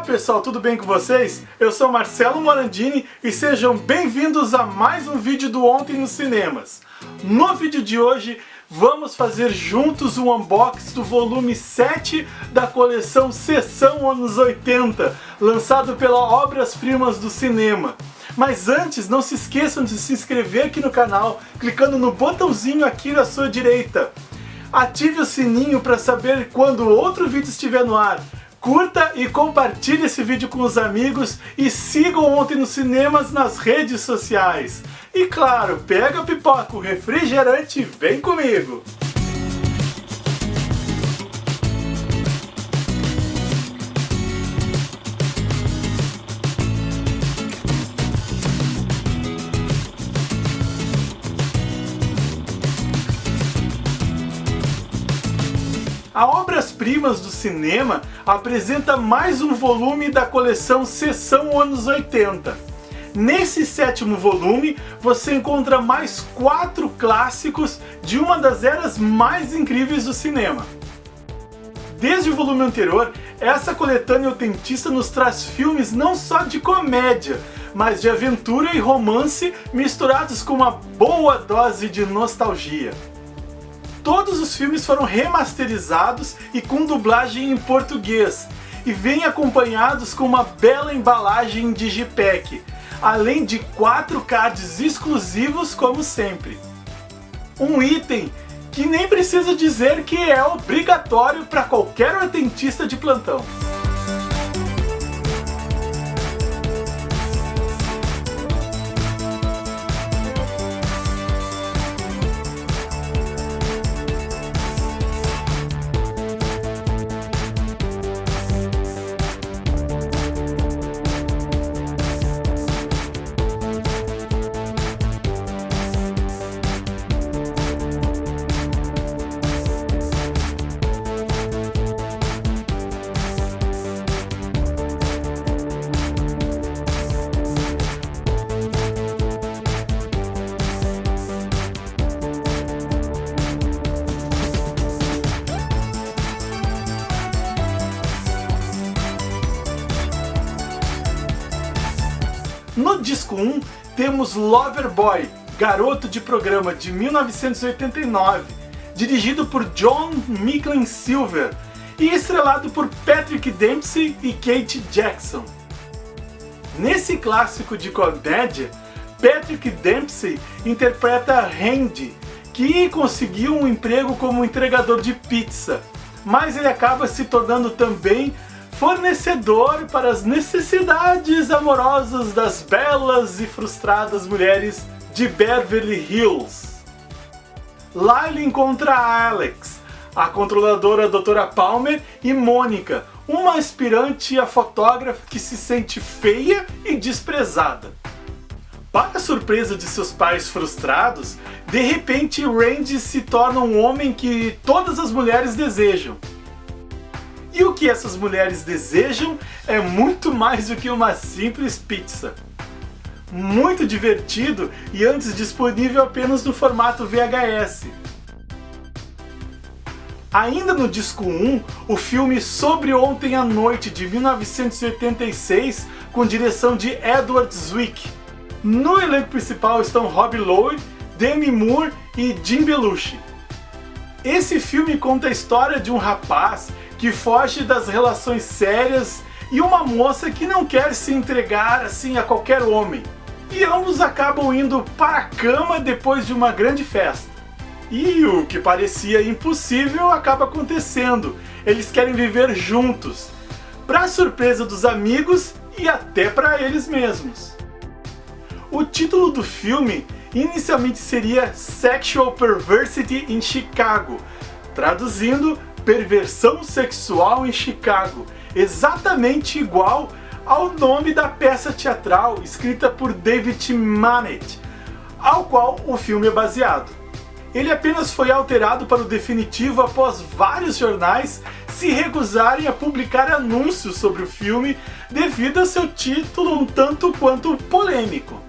Olá pessoal, tudo bem com vocês? Eu sou Marcelo Morandini e sejam bem-vindos a mais um vídeo do Ontem nos Cinemas. No vídeo de hoje vamos fazer juntos um unboxing do volume 7 da coleção Sessão Anos 80, lançado pela Obras Primas do Cinema. Mas antes, não se esqueçam de se inscrever aqui no canal, clicando no botãozinho aqui na sua direita. Ative o sininho para saber quando outro vídeo estiver no ar. Curta e compartilhe esse vídeo com os amigos e sigam Ontem nos Cinemas nas redes sociais. E claro, pega a pipoca, o refrigerante e vem comigo! A Obras-Primas do Cinema apresenta mais um volume da coleção Sessão Anos 80. Nesse sétimo volume, você encontra mais quatro clássicos de uma das eras mais incríveis do cinema. Desde o volume anterior, essa coletânea autentista nos traz filmes não só de comédia, mas de aventura e romance misturados com uma boa dose de nostalgia. Todos os filmes foram remasterizados e com dublagem em português, e vêm acompanhados com uma bela embalagem Digipack, além de quatro cards exclusivos como sempre. Um item que nem preciso dizer que é obrigatório para qualquer artentista de plantão. No disco 1 temos Loverboy, Garoto de Programa de 1989, dirigido por John Micklin Silver e estrelado por Patrick Dempsey e Kate Jackson. Nesse clássico de comédia, Patrick Dempsey interpreta Randy, que conseguiu um emprego como entregador de pizza, mas ele acaba se tornando também fornecedor para as necessidades amorosas das belas e frustradas mulheres de Beverly Hills. Lá ele encontra Alex, a controladora Doutora Palmer e Mônica, uma aspirante a fotógrafa que se sente feia e desprezada. Para surpresa de seus pais frustrados, de repente Randy se torna um homem que todas as mulheres desejam. E o que essas mulheres desejam é muito mais do que uma simples pizza. Muito divertido e antes disponível apenas no formato VHS. Ainda no disco 1, o filme Sobre Ontem à Noite, de 1986, com direção de Edward Zwick. No elenco principal estão Rob Lowe, Demi Moore e Jim Belushi. Esse filme conta a história de um rapaz que foge das relações sérias e uma moça que não quer se entregar assim a qualquer homem. E ambos acabam indo para a cama depois de uma grande festa. E o que parecia impossível acaba acontecendo. Eles querem viver juntos, para surpresa dos amigos e até para eles mesmos. O título do filme inicialmente seria Sexual Perversity in Chicago, traduzindo Perversão Sexual em Chicago, exatamente igual ao nome da peça teatral escrita por David Mamet, ao qual o filme é baseado. Ele apenas foi alterado para o definitivo após vários jornais se recusarem a publicar anúncios sobre o filme devido a seu título um tanto quanto polêmico.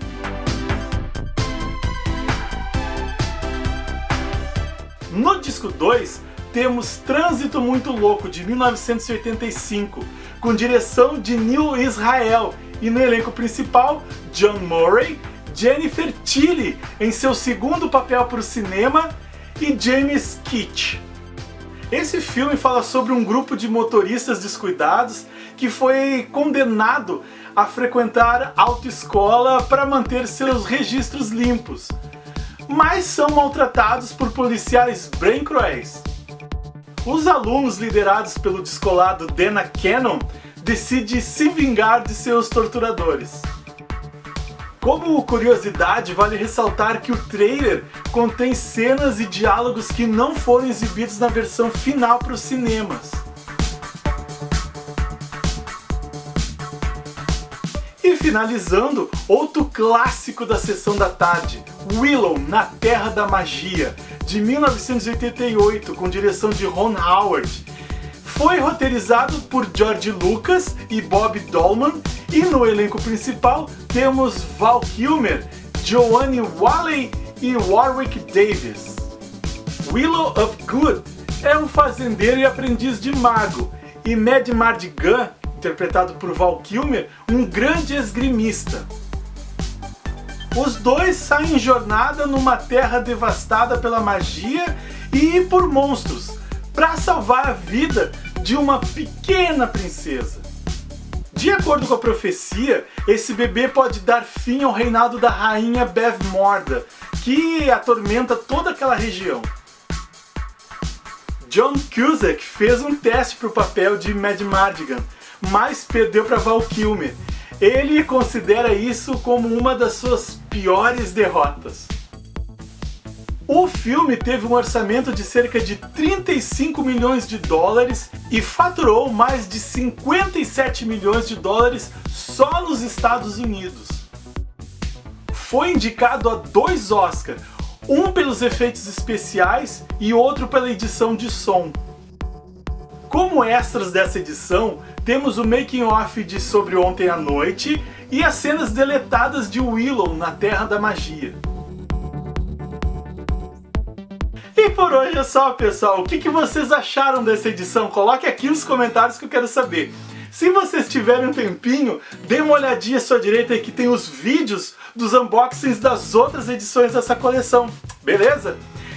No disco 2, temos Trânsito Muito Louco, de 1985, com direção de Neil Israel, e no elenco principal, John Murray, Jennifer Tilly em seu segundo papel para o cinema e James Keach. Esse filme fala sobre um grupo de motoristas descuidados que foi condenado a frequentar autoescola para manter seus registros limpos, mas são maltratados por policiais bem cruéis. Os alunos liderados pelo descolado Dana Cannon decidem se vingar de seus torturadores. Como curiosidade, vale ressaltar que o trailer contém cenas e diálogos que não foram exibidos na versão final para os cinemas. Finalizando, outro clássico da sessão da tarde, Willow, Na Terra da Magia, de 1988, com direção de Ron Howard. Foi roteirizado por George Lucas e Bob Dolman e no elenco principal temos Val Kilmer, Joanne Whalley e Warwick Davis. Willow of Good é um fazendeiro e aprendiz de mago, e Mad Mardigan, interpretado por Val Kilmer, um grande esgrimista. Os dois saem em jornada numa terra devastada pela magia e por monstros, para salvar a vida de uma pequena princesa. De acordo com a profecia, esse bebê pode dar fim ao reinado da rainha Bev Morda, que atormenta toda aquela região. John Cusack fez um teste para o papel de Mad Mardigan, mas perdeu para Val Kilmer. Ele considera isso como uma das suas piores derrotas. O filme teve um orçamento de cerca de 35 milhões de dólares e faturou mais de 57 milhões de dólares só nos Estados Unidos. Foi indicado a dois Oscars, um pelos efeitos especiais e outro pela edição de som. Como extras dessa edição, temos o making off de Sobre Ontem à Noite e as cenas deletadas de Willow na Terra da Magia. E por hoje é só, pessoal. O que, que vocês acharam dessa edição? Coloque aqui nos comentários que eu quero saber. Se vocês tiverem um tempinho, dê uma olhadinha à sua direita que tem os vídeos dos unboxings das outras edições dessa coleção, beleza?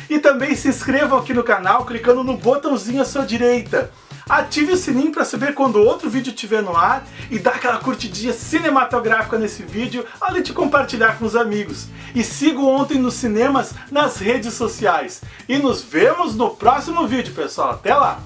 E também se inscrevam aqui no canal clicando no botãozinho à sua direita ative o sininho para saber quando outro vídeo estiver no ar e dá aquela curtidinha cinematográfica nesse vídeo, além de compartilhar com os amigos. E siga Ontem nos Cinemas nas redes sociais. E nos vemos no próximo vídeo, pessoal. Até lá!